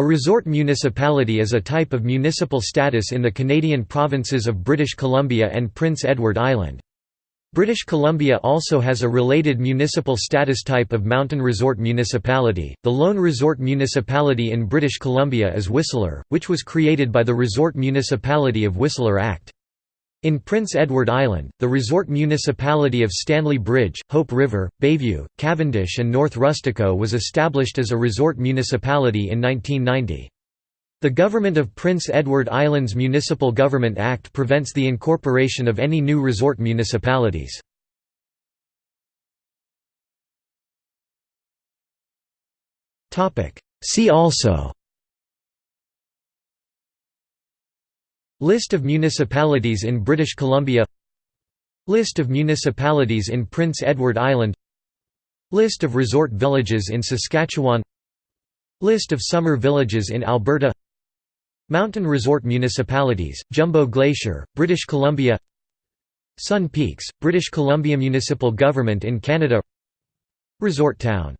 A resort municipality is a type of municipal status in the Canadian provinces of British Columbia and Prince Edward Island. British Columbia also has a related municipal status type of mountain resort municipality. The lone resort municipality in British Columbia is Whistler, which was created by the Resort Municipality of Whistler Act. In Prince Edward Island, the resort municipality of Stanley Bridge, Hope River, Bayview, Cavendish and North Rustico was established as a resort municipality in 1990. The Government of Prince Edward Island's Municipal Government Act prevents the incorporation of any new resort municipalities. See also List of municipalities in British Columbia List of municipalities in Prince Edward Island List of resort villages in Saskatchewan List of summer villages in Alberta Mountain resort municipalities, Jumbo Glacier, British Columbia Sun Peaks, British Columbia Municipal Government in Canada Resort town